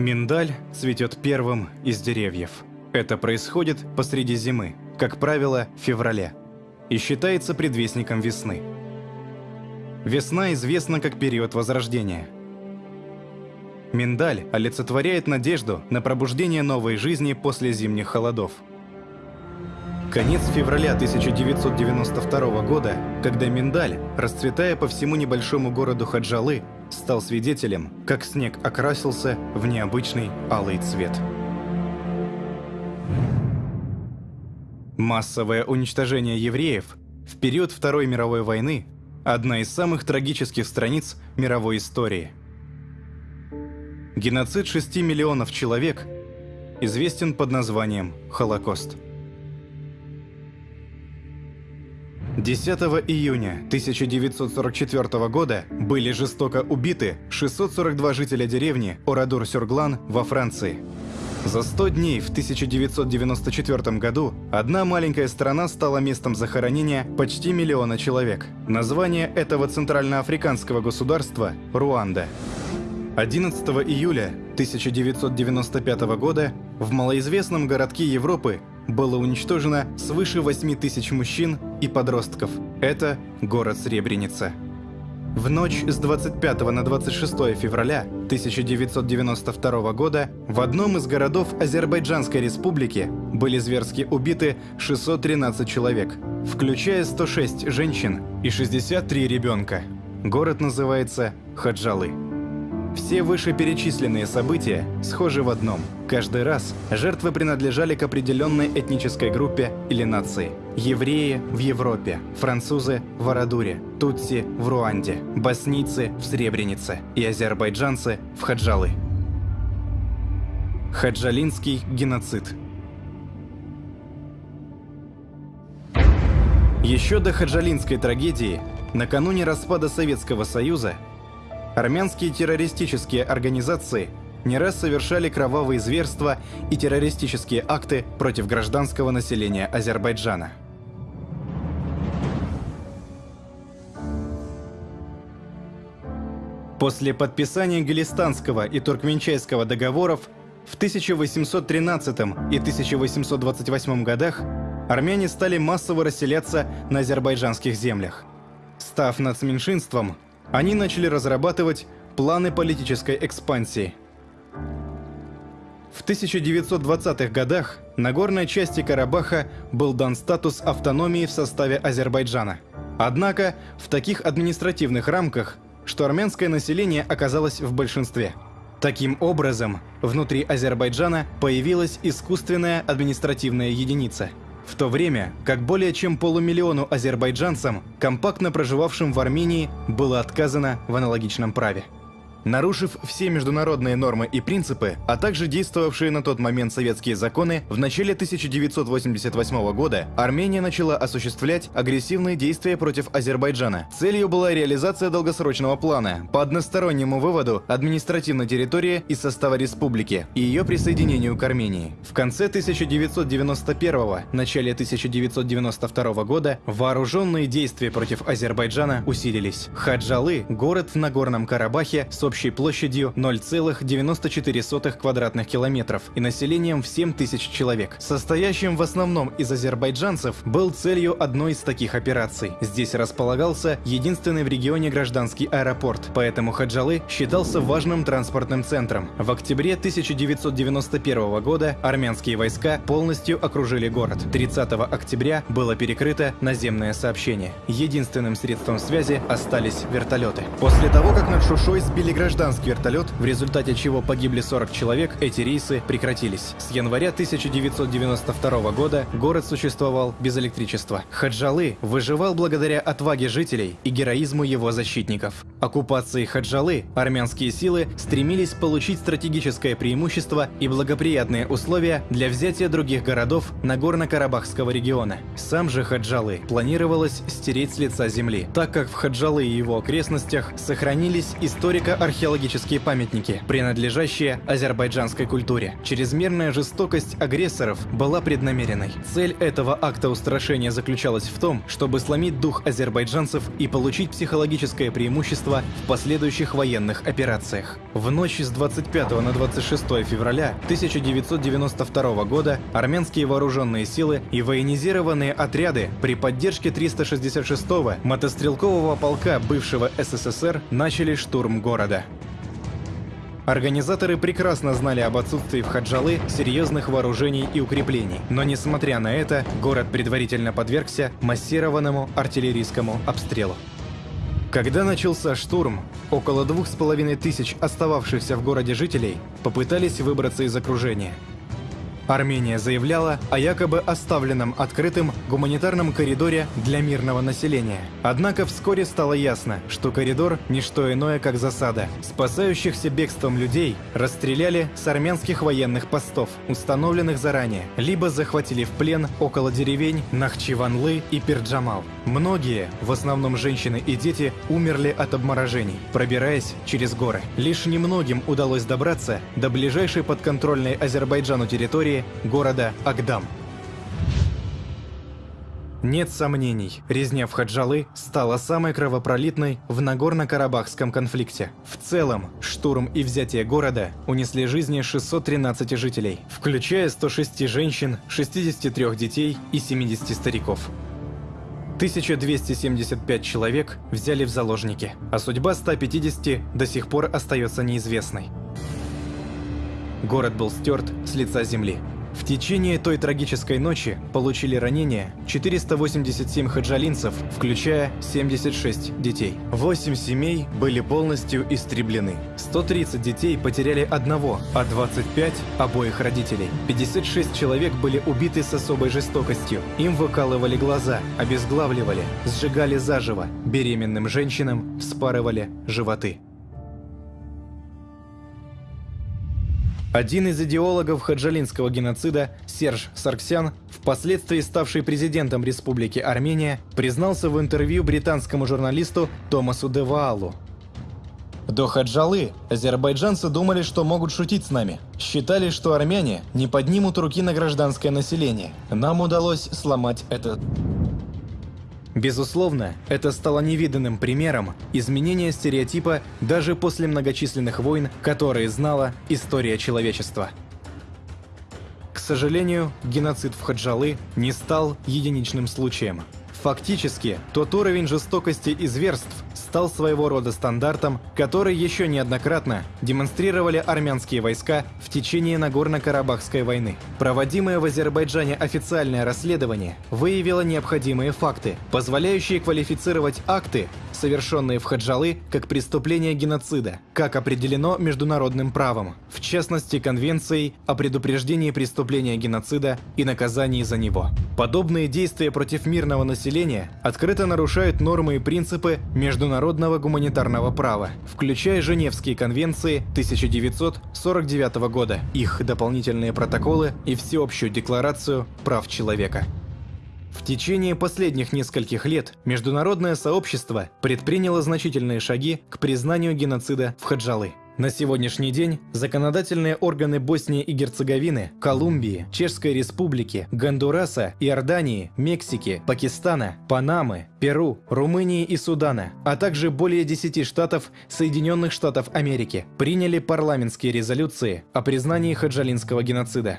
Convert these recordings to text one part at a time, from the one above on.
Миндаль цветет первым из деревьев. Это происходит посреди зимы, как правило, в феврале, и считается предвестником весны. Весна известна как период возрождения. Миндаль олицетворяет надежду на пробуждение новой жизни после зимних холодов. Конец февраля 1992 года, когда миндаль, расцветая по всему небольшому городу Хаджалы, стал свидетелем, как снег окрасился в необычный алый цвет. Массовое уничтожение евреев в период Второй мировой войны – одна из самых трагических страниц мировой истории. Геноцид 6 миллионов человек известен под названием Холокост. 10 июня 1944 года были жестоко убиты 642 жителя деревни Орадур-Сюрглан во Франции. За 100 дней в 1994 году одна маленькая страна стала местом захоронения почти миллиона человек. Название этого центральноафриканского государства – Руанда. 11 июля 1995 года в малоизвестном городке Европы было уничтожено свыше 8 тысяч мужчин и подростков. Это город Сребреница. В ночь с 25 на 26 февраля 1992 года в одном из городов Азербайджанской республики были зверски убиты 613 человек, включая 106 женщин и 63 ребенка. Город называется Хаджалы. Все вышеперечисленные события схожи в одном. Каждый раз жертвы принадлежали к определенной этнической группе или нации. Евреи в Европе, французы в Арадуре, тутси в Руанде, боснийцы в Сребренице и азербайджанцы в Хаджалы. Хаджалинский геноцид Еще до хаджалинской трагедии, накануне распада Советского Союза, Армянские террористические организации не раз совершали кровавые зверства и террористические акты против гражданского населения Азербайджана. После подписания Галистанского и Туркменчайского договоров в 1813 и 1828 годах армяне стали массово расселяться на азербайджанских землях. Став нацменьшинством, они начали разрабатывать планы политической экспансии. В 1920-х годах на горной части Карабаха был дан статус автономии в составе Азербайджана. Однако в таких административных рамках, что армянское население оказалось в большинстве. Таким образом, внутри Азербайджана появилась искусственная административная единица – в то время как более чем полумиллиону азербайджанцам, компактно проживавшим в Армении, было отказано в аналогичном праве. Нарушив все международные нормы и принципы, а также действовавшие на тот момент советские законы, в начале 1988 года Армения начала осуществлять агрессивные действия против Азербайджана. Целью была реализация долгосрочного плана по одностороннему выводу административной территории из состава республики и ее присоединению к Армении. В конце 1991 начале 1992 года вооруженные действия против Азербайджана усилились. Хаджалы – город в Нагорном Карабахе с общей площадью 0,94 квадратных километров и населением в 7 тысяч человек. Состоящим в основном из азербайджанцев был целью одной из таких операций. Здесь располагался единственный в регионе гражданский аэропорт, поэтому Хаджалы считался важным транспортным центром. В октябре 1991 года армянские войска полностью окружили город. 30 октября было перекрыто наземное сообщение. Единственным средством связи остались вертолеты. После того, как над Шушой сбили гражданский вертолет, в результате чего погибли 40 человек, эти рейсы прекратились. С января 1992 года город существовал без электричества. Хаджалы выживал благодаря отваге жителей и героизму его защитников. Оккупацией Хаджалы армянские силы стремились получить стратегическое преимущество и благоприятные условия для взятия других городов Нагорно-Карабахского региона. Сам же Хаджалы планировалось стереть с лица земли, так как в Хаджалы и его окрестностях сохранились историко археологические памятники, принадлежащие азербайджанской культуре. Чрезмерная жестокость агрессоров была преднамеренной. Цель этого акта устрашения заключалась в том, чтобы сломить дух азербайджанцев и получить психологическое преимущество сотрудничества в последующих военных операциях. В ночь с 25 на 26 февраля 1992 года армянские вооруженные силы и военизированные отряды при поддержке 366-го мотострелкового полка бывшего СССР начали штурм города. Организаторы прекрасно знали об отсутствии в Хаджалы серьезных вооружений и укреплений, но несмотря на это, город предварительно подвергся массированному артиллерийскому обстрелу. Когда начался штурм, около двух с половиной тысяч остававшихся в городе жителей попытались выбраться из окружения – Армения заявляла о якобы оставленном открытым гуманитарном коридоре для мирного населения. Однако вскоре стало ясно, что коридор – не что иное, как засада. Спасающихся бегством людей расстреляли с армянских военных постов, установленных заранее, либо захватили в плен около деревень Нахчиванлы и Пирджамал. Многие, в основном женщины и дети, умерли от обморожений, пробираясь через горы. Лишь немногим удалось добраться до ближайшей подконтрольной Азербайджану территории города Агдам. Нет сомнений, резня в Хаджалы стала самой кровопролитной в Нагорно-Карабахском конфликте. В целом, штурм и взятие города унесли жизни 613 жителей, включая 106 женщин, 63 детей и 70 стариков. 1275 человек взяли в заложники, а судьба 150 до сих пор остается неизвестной. Город был стерт с лица земли. В течение той трагической ночи получили ранения 487 хаджалинцев, включая 76 детей. 8 семей были полностью истреблены. 130 детей потеряли одного, а 25 – обоих родителей. 56 человек были убиты с особой жестокостью. Им выкалывали глаза, обезглавливали, сжигали заживо. Беременным женщинам вспарывали животы. Один из идеологов хаджалинского геноцида, Серж Сарксян, впоследствии ставший президентом Республики Армения, признался в интервью британскому журналисту Томасу Деваалу. До Хаджалы азербайджанцы думали, что могут шутить с нами. Считали, что армяне не поднимут руки на гражданское население. Нам удалось сломать это Безусловно, это стало невиданным примером изменения стереотипа даже после многочисленных войн, которые знала история человечества. К сожалению, геноцид в Хаджалы не стал единичным случаем. Фактически, тот уровень жестокости и зверств, стал своего рода стандартом, который еще неоднократно демонстрировали армянские войска в течение Нагорно-Карабахской войны. Проводимое в Азербайджане официальное расследование выявило необходимые факты, позволяющие квалифицировать акты, совершенные в Хаджалы, как преступление геноцида, как определено международным правом, в частности Конвенцией о предупреждении преступления геноцида и наказании за него. Подобные действия против мирного населения открыто нарушают нормы и принципы международного гуманитарного права, включая Женевские конвенции 1949 года, их дополнительные протоколы и Всеобщую декларацию прав человека. В течение последних нескольких лет международное сообщество предприняло значительные шаги к признанию геноцида в Хаджалы. На сегодняшний день законодательные органы Боснии и Герцеговины, Колумбии, Чешской Республики, Гондураса, Иордании, Мексики, Пакистана, Панамы, Перу, Румынии и Судана, а также более 10 штатов Соединенных Штатов Америки приняли парламентские резолюции о признании хаджалинского геноцида.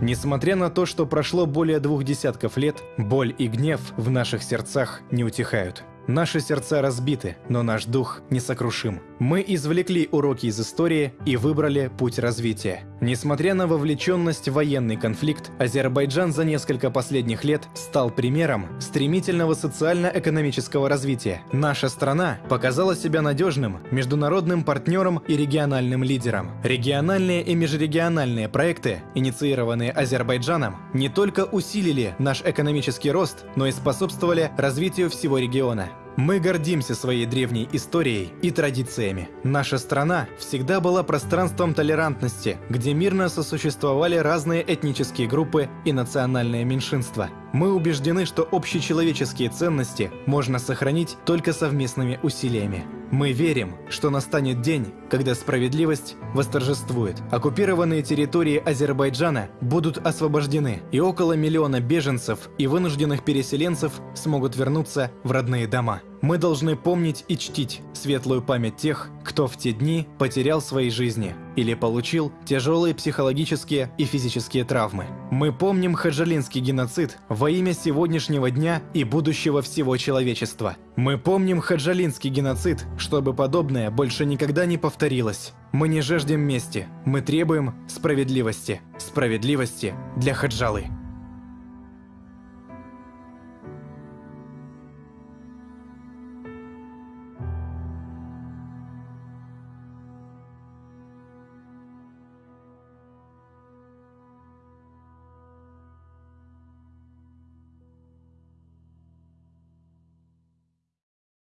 Несмотря на то, что прошло более двух десятков лет, боль и гнев в наших сердцах не утихают. Наши сердца разбиты, но наш дух несокрушим. Мы извлекли уроки из истории и выбрали путь развития. Несмотря на вовлеченность в военный конфликт, Азербайджан за несколько последних лет стал примером стремительного социально-экономического развития. Наша страна показала себя надежным международным партнером и региональным лидером. Региональные и межрегиональные проекты, инициированные Азербайджаном, не только усилили наш экономический рост, но и способствовали развитию всего региона. Мы гордимся своей древней историей и традициями. Наша страна всегда была пространством толерантности, где мирно сосуществовали разные этнические группы и национальные меньшинства. Мы убеждены, что общечеловеческие ценности можно сохранить только совместными усилиями. Мы верим, что настанет день, когда справедливость восторжествует. Оккупированные территории Азербайджана будут освобождены, и около миллиона беженцев и вынужденных переселенцев смогут вернуться в родные дома. Мы должны помнить и чтить светлую память тех, кто в те дни потерял свои жизни или получил тяжелые психологические и физические травмы. Мы помним хаджалинский геноцид во имя сегодняшнего дня и будущего всего человечества. Мы помним хаджалинский геноцид, чтобы подобное больше никогда не повторилось. Мы не жаждем мести, мы требуем справедливости. Справедливости для Хаджалы.